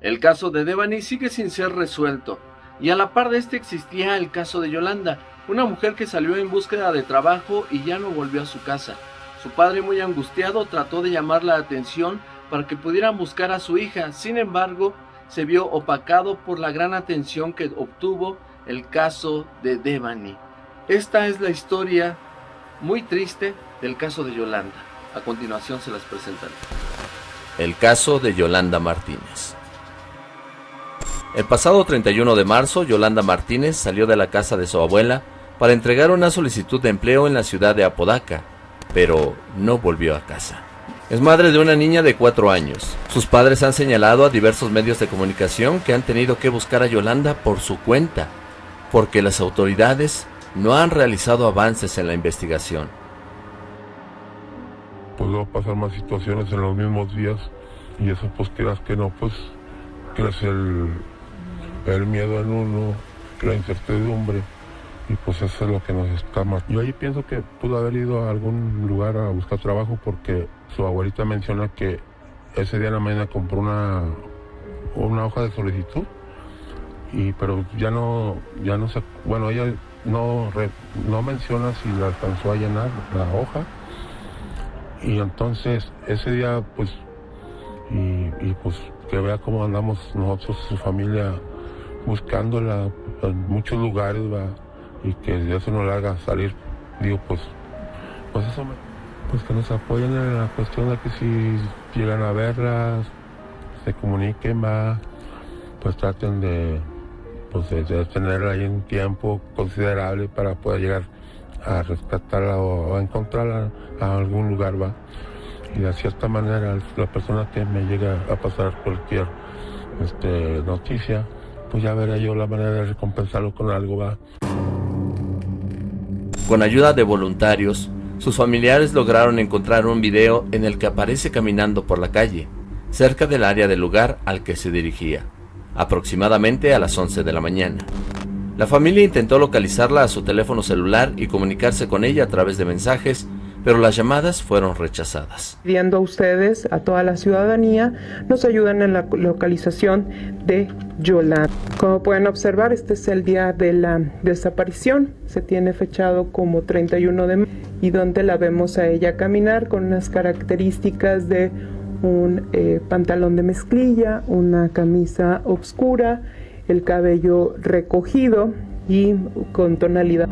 El caso de Devani sigue sin ser resuelto, y a la par de este existía el caso de Yolanda, una mujer que salió en búsqueda de trabajo y ya no volvió a su casa. Su padre muy angustiado trató de llamar la atención para que pudieran buscar a su hija, sin embargo, se vio opacado por la gran atención que obtuvo el caso de Devani. Esta es la historia muy triste del caso de Yolanda. A continuación se las presentaré. El caso de Yolanda Martínez. El pasado 31 de marzo, Yolanda Martínez salió de la casa de su abuela para entregar una solicitud de empleo en la ciudad de Apodaca, pero no volvió a casa. Es madre de una niña de 4 años. Sus padres han señalado a diversos medios de comunicación que han tenido que buscar a Yolanda por su cuenta, porque las autoridades no han realizado avances en la investigación. Puedo pasar más situaciones en los mismos días y eso pues que no, pues crece el, el miedo en uno, la incertidumbre, y pues eso es lo que nos escama. Yo ahí pienso que pudo haber ido a algún lugar a buscar trabajo porque su abuelita menciona que ese día en la mañana compró una, una hoja de solicitud, y pero ya no, ya no se, bueno, ella no, no menciona si la alcanzó a llenar la hoja, y entonces ese día pues, y, y pues que vea cómo andamos nosotros, su familia, buscándola en muchos lugares, ¿va? y que eso no la haga salir. Digo, pues, pues eso, pues que nos apoyen en la cuestión de que si llegan a verlas, se comuniquen, va, pues traten de, pues de, tenerla ahí un tiempo considerable para poder llegar a rescatarla o, encontrarla a algún lugar, va. Y de cierta manera, la persona que me llega a pasar cualquier este, noticia, pues ya veré yo la manera de recompensarlo con algo, va. Con ayuda de voluntarios, sus familiares lograron encontrar un video en el que aparece caminando por la calle, cerca del área del lugar al que se dirigía, aproximadamente a las 11 de la mañana. La familia intentó localizarla a su teléfono celular y comunicarse con ella a través de mensajes, pero las llamadas fueron rechazadas. Pidiendo a ustedes, a toda la ciudadanía, nos ayuden en la localización de Yolanda. Como pueden observar, este es el día de la desaparición. Se tiene fechado como 31 de mayo y donde la vemos a ella caminar con unas características de un eh, pantalón de mezclilla, una camisa oscura, el cabello recogido y con tonalidad.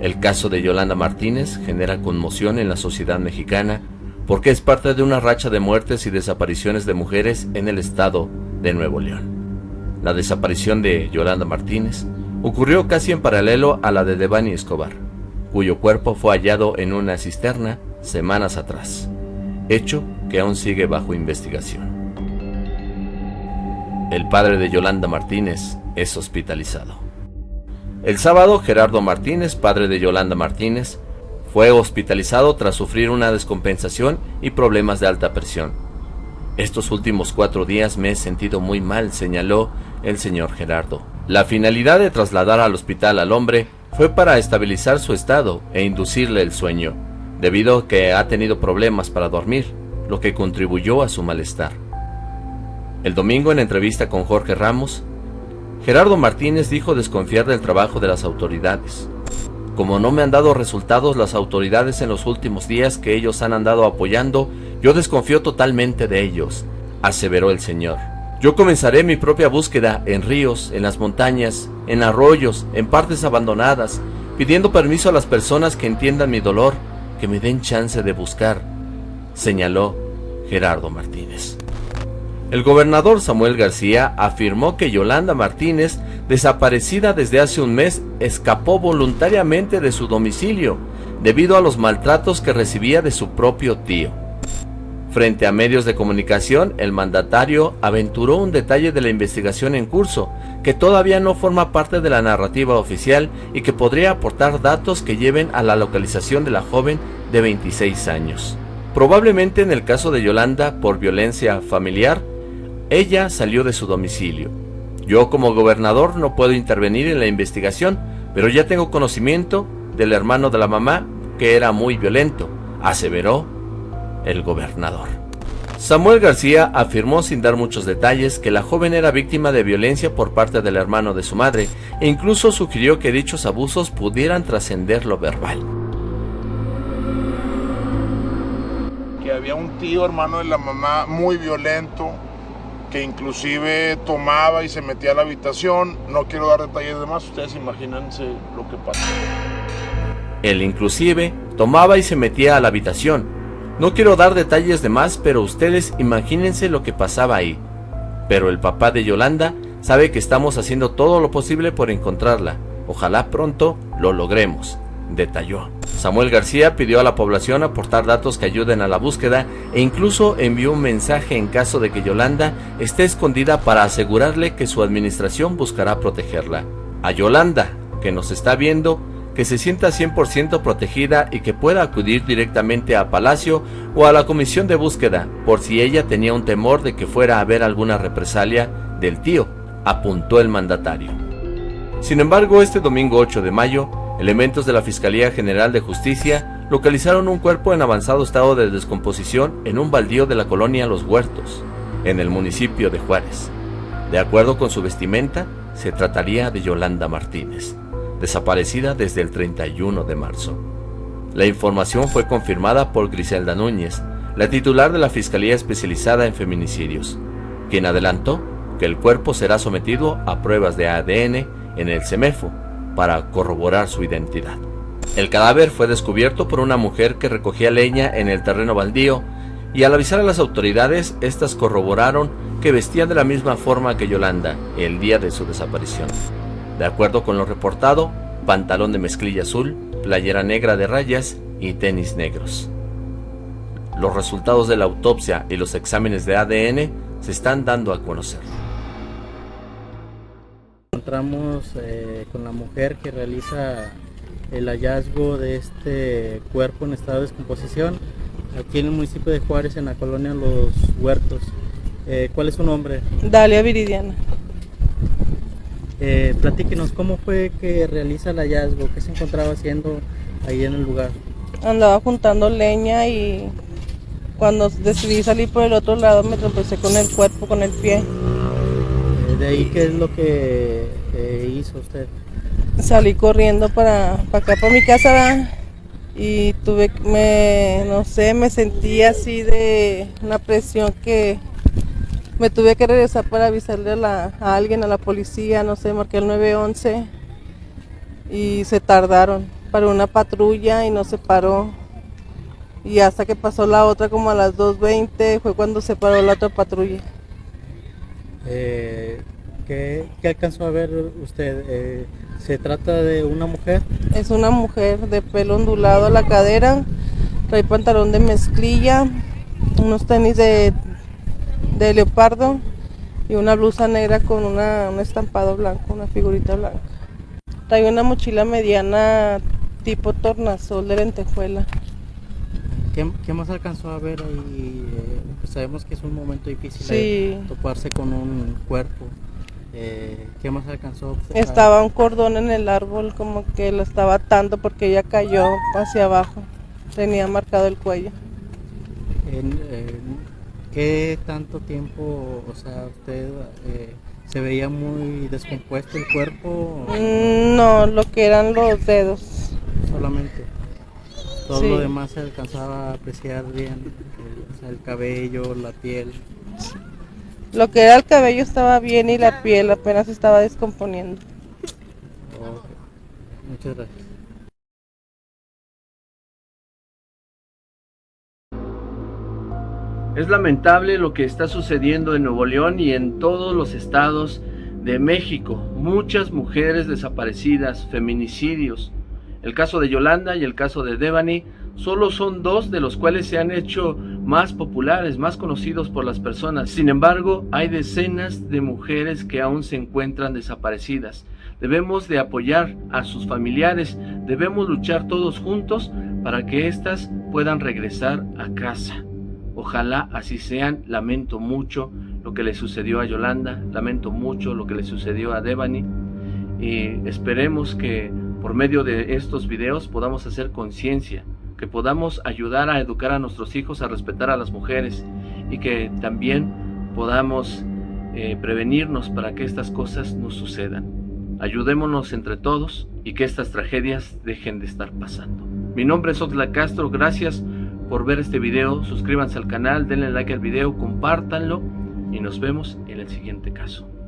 El caso de Yolanda Martínez genera conmoción en la sociedad mexicana porque es parte de una racha de muertes y desapariciones de mujeres en el estado de Nuevo León. La desaparición de Yolanda Martínez ocurrió casi en paralelo a la de Devani Escobar, cuyo cuerpo fue hallado en una cisterna semanas atrás, hecho que aún sigue bajo investigación. El padre de Yolanda Martínez es hospitalizado. El sábado, Gerardo Martínez, padre de Yolanda Martínez, fue hospitalizado tras sufrir una descompensación y problemas de alta presión. Estos últimos cuatro días me he sentido muy mal, señaló el señor Gerardo. La finalidad de trasladar al hospital al hombre fue para estabilizar su estado e inducirle el sueño, debido a que ha tenido problemas para dormir, lo que contribuyó a su malestar. El domingo en entrevista con Jorge Ramos, Gerardo Martínez dijo desconfiar del trabajo de las autoridades. Como no me han dado resultados las autoridades en los últimos días que ellos han andado apoyando, yo desconfío totalmente de ellos, aseveró el señor. Yo comenzaré mi propia búsqueda en ríos, en las montañas, en arroyos, en partes abandonadas, pidiendo permiso a las personas que entiendan mi dolor, que me den chance de buscar, señaló Gerardo Martínez. El gobernador Samuel García afirmó que Yolanda Martínez, desaparecida desde hace un mes, escapó voluntariamente de su domicilio debido a los maltratos que recibía de su propio tío. Frente a medios de comunicación, el mandatario aventuró un detalle de la investigación en curso, que todavía no forma parte de la narrativa oficial y que podría aportar datos que lleven a la localización de la joven de 26 años. Probablemente en el caso de Yolanda por violencia familiar, ella salió de su domicilio. Yo como gobernador no puedo intervenir en la investigación, pero ya tengo conocimiento del hermano de la mamá que era muy violento, aseveró el gobernador. Samuel García afirmó sin dar muchos detalles que la joven era víctima de violencia por parte del hermano de su madre e incluso sugirió que dichos abusos pudieran trascender lo verbal. Que había un tío hermano de la mamá muy violento, que inclusive tomaba y se metía a la habitación. No quiero dar detalles de más, ustedes imagínense lo que pasó. Él inclusive tomaba y se metía a la habitación, no quiero dar detalles de más, pero ustedes imagínense lo que pasaba ahí. Pero el papá de Yolanda sabe que estamos haciendo todo lo posible por encontrarla. Ojalá pronto lo logremos, detalló. Samuel García pidió a la población aportar datos que ayuden a la búsqueda e incluso envió un mensaje en caso de que Yolanda esté escondida para asegurarle que su administración buscará protegerla. A Yolanda, que nos está viendo, que se sienta 100% protegida y que pueda acudir directamente a Palacio o a la comisión de búsqueda por si ella tenía un temor de que fuera a haber alguna represalia del tío, apuntó el mandatario. Sin embargo, este domingo 8 de mayo, elementos de la Fiscalía General de Justicia localizaron un cuerpo en avanzado estado de descomposición en un baldío de la colonia Los Huertos, en el municipio de Juárez. De acuerdo con su vestimenta, se trataría de Yolanda Martínez desaparecida desde el 31 de marzo. La información fue confirmada por Griselda Núñez, la titular de la Fiscalía Especializada en Feminicidios, quien adelantó que el cuerpo será sometido a pruebas de ADN en el CEMEFO para corroborar su identidad. El cadáver fue descubierto por una mujer que recogía leña en el terreno baldío y al avisar a las autoridades, estas corroboraron que vestían de la misma forma que Yolanda el día de su desaparición. De acuerdo con lo reportado, pantalón de mezclilla azul, playera negra de rayas y tenis negros. Los resultados de la autopsia y los exámenes de ADN se están dando a conocer. Encontramos eh, con la mujer que realiza el hallazgo de este cuerpo en estado de descomposición aquí en el municipio de Juárez, en la colonia Los Huertos. Eh, ¿Cuál es su nombre? Dalia Viridiana. Eh, platíquenos, ¿cómo fue que realiza el hallazgo? ¿Qué se encontraba haciendo ahí en el lugar? Andaba juntando leña y cuando decidí salir por el otro lado me tropecé con el cuerpo, con el pie. Eh, ¿De ahí qué es lo que hizo usted? Salí corriendo para, para acá, para mi casa, y tuve, me, no sé, me sentí así de una presión que me tuve que regresar para avisarle a, alguien, a la policía, no sé, marqué el 911 y se tardaron. para una patrulla y no se paró. Y hasta que pasó la otra como a las 2.20 fue cuando se paró la otra patrulla. Eh, ¿qué, alcanzó a ver usted? Eh, ¿Se trata de una mujer? Es una mujer de pelo ondulado a la cadera, trae pantalón de mezclilla, unos tenis de de leopardo y una blusa negra con una, un estampado blanco, una figurita blanca. Trae una mochila mediana tipo tornasol de lentejuela. ¿Qué, más alcanzó a ver ahí? Eh, pues sabemos que es un momento difícil toparse con un cuerpo. Eh, ¿Qué más alcanzó? Estaba un cordón en el árbol como que lo estaba atando porque ella cayó hacia abajo. Tenía marcado el cuello. ¿Qué tanto tiempo, o sea, usted eh, se veía muy descompuesto el cuerpo? Mm, no, lo que eran los dedos. Solamente. Todo lo demás se alcanzaba a apreciar bien, o sea, el cabello, la piel. Lo que era el cabello estaba bien y la piel apenas estaba descomponiendo. Muchas gracias. Es lamentable lo que está sucediendo en Nuevo León y en todos los estados de México. Muchas mujeres desaparecidas, feminicidios. El caso de Yolanda y el caso de Devani solo son dos de los cuales se han hecho más populares, más conocidos por las personas. Sin embargo, hay decenas de mujeres que aún se encuentran desaparecidas. Debemos de apoyar a sus familiares, debemos luchar todos juntos para que éstas puedan regresar a casa. Ojalá así sean. Lamento mucho lo que le sucedió a Yolanda, lamento mucho lo que le sucedió a Devani y esperemos que por medio de estos videos podamos hacer conciencia, que podamos ayudar a educar a nuestros hijos a respetar a las mujeres y que también podamos eh, prevenirnos para que estas cosas no sucedan. Ayudémonos entre todos y que estas tragedias dejen de estar pasando. Mi nombre es Oxla Castro, gracias por ver este video, suscríbanse al canal, denle like al video, compártanlo y nos vemos en el siguiente caso.